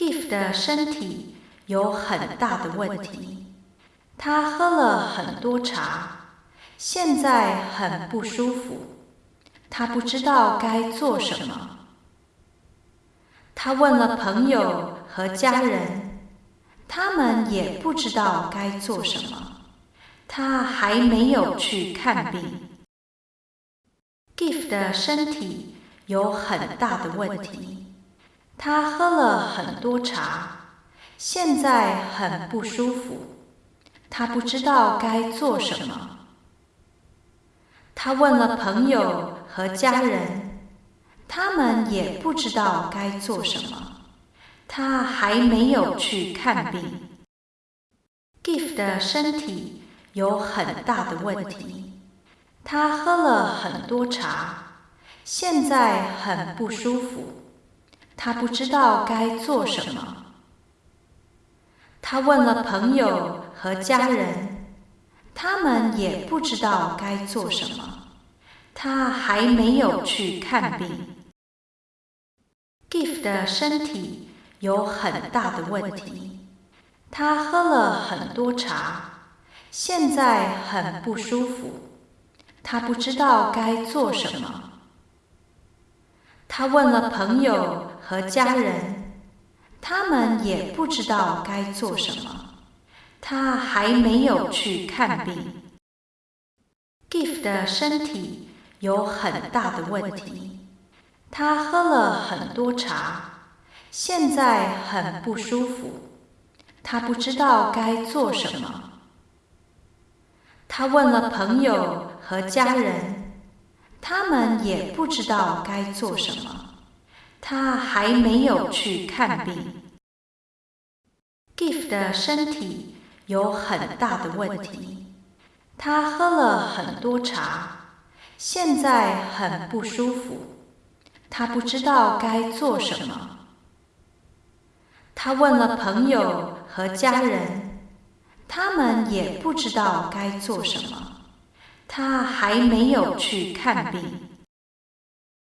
Gift 的身体有很大的问题，他喝了很多茶，现在很不舒服，他不知道该做什么。他问了朋友和家人，他们也不知道该做什么。他还没有去看病。Gift 的身体有很大的问题，他喝了很多茶，现在很不舒服，他不知道该做什么。他问了朋友和家人，他们也不知道该做什么。他还没有去看病。Gift 的身体。有很大的问题，他喝了很多茶，现在很不舒服，他不知道该做什么。他问了朋友和家人，他们也不知道该做什么，他还没有去看病。Gift 的身体有很大的问题，他喝了很多茶。现在很不舒服，他不知道该做什么。他问了朋友和家人，他们也不知道该做什么。他还没有去看病。Gift 的身体有很大的问题，他喝了很多茶，现在很不舒服，他不知道该做什么。他问了朋友和家人，他们也不知道该做什么。他还没有去看病。Gift 的身体有很大的问题，他喝了很多茶，现在很不舒服，他不知道该做什么。他问了朋友和家人。他们也不知道该做什么，他还没有去看病。